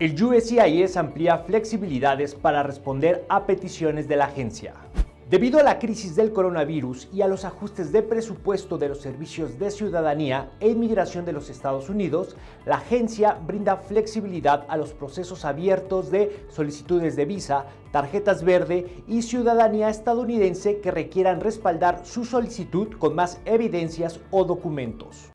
El USCIS amplía flexibilidades para responder a peticiones de la agencia. Debido a la crisis del coronavirus y a los ajustes de presupuesto de los servicios de ciudadanía e inmigración de los Estados Unidos, la agencia brinda flexibilidad a los procesos abiertos de solicitudes de visa, tarjetas verde y ciudadanía estadounidense que requieran respaldar su solicitud con más evidencias o documentos.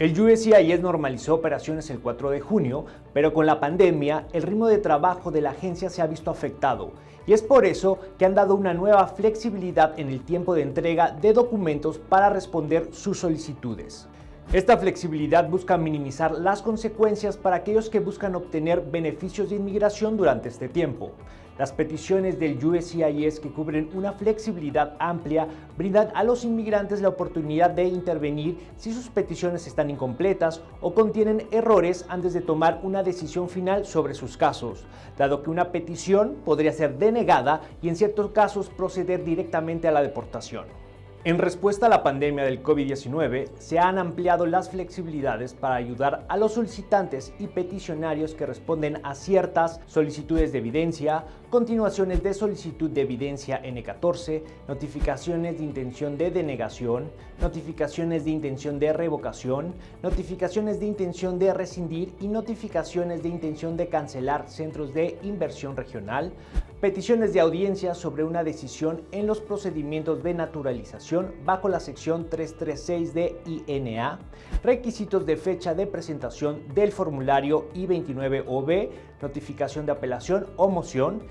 El USCIS normalizó operaciones el 4 de junio, pero con la pandemia el ritmo de trabajo de la agencia se ha visto afectado y es por eso que han dado una nueva flexibilidad en el tiempo de entrega de documentos para responder sus solicitudes. Esta flexibilidad busca minimizar las consecuencias para aquellos que buscan obtener beneficios de inmigración durante este tiempo. Las peticiones del USCIS que cubren una flexibilidad amplia brindan a los inmigrantes la oportunidad de intervenir si sus peticiones están incompletas o contienen errores antes de tomar una decisión final sobre sus casos, dado que una petición podría ser denegada y en ciertos casos proceder directamente a la deportación. En respuesta a la pandemia del COVID-19, se han ampliado las flexibilidades para ayudar a los solicitantes y peticionarios que responden a ciertas solicitudes de evidencia, continuaciones de solicitud de evidencia N14, notificaciones de intención de denegación, notificaciones de intención de revocación, notificaciones de intención de rescindir y notificaciones de intención de cancelar centros de inversión regional, peticiones de audiencia sobre una decisión en los procedimientos de naturalización bajo la sección 336 de INA, requisitos de fecha de presentación del formulario I-29OB, notificación de apelación o moción,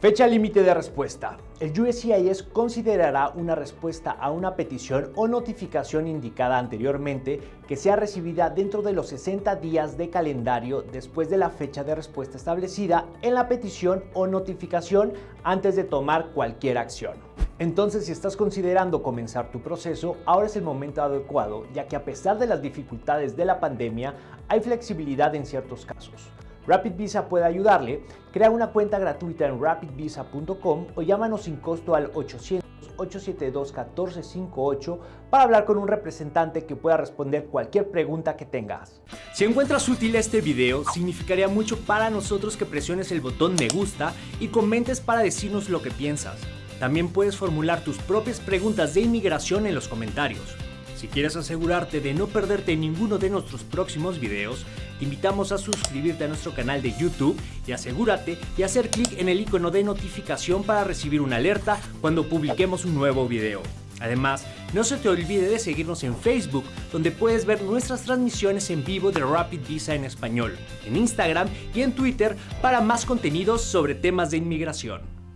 Fecha límite de respuesta. El USCIS considerará una respuesta a una petición o notificación indicada anteriormente que sea recibida dentro de los 60 días de calendario después de la fecha de respuesta establecida en la petición o notificación antes de tomar cualquier acción. Entonces, si estás considerando comenzar tu proceso, ahora es el momento adecuado, ya que a pesar de las dificultades de la pandemia, hay flexibilidad en ciertos casos. Rapid Visa puede ayudarle. Crea una cuenta gratuita en rapidvisa.com o llámanos sin costo al 800-872-1458 para hablar con un representante que pueda responder cualquier pregunta que tengas. Si encuentras útil este video, significaría mucho para nosotros que presiones el botón me gusta y comentes para decirnos lo que piensas. También puedes formular tus propias preguntas de inmigración en los comentarios. Si quieres asegurarte de no perderte ninguno de nuestros próximos videos, te invitamos a suscribirte a nuestro canal de YouTube y asegúrate de hacer clic en el icono de notificación para recibir una alerta cuando publiquemos un nuevo video. Además, no se te olvide de seguirnos en Facebook, donde puedes ver nuestras transmisiones en vivo de Rapid Visa en español, en Instagram y en Twitter para más contenidos sobre temas de inmigración.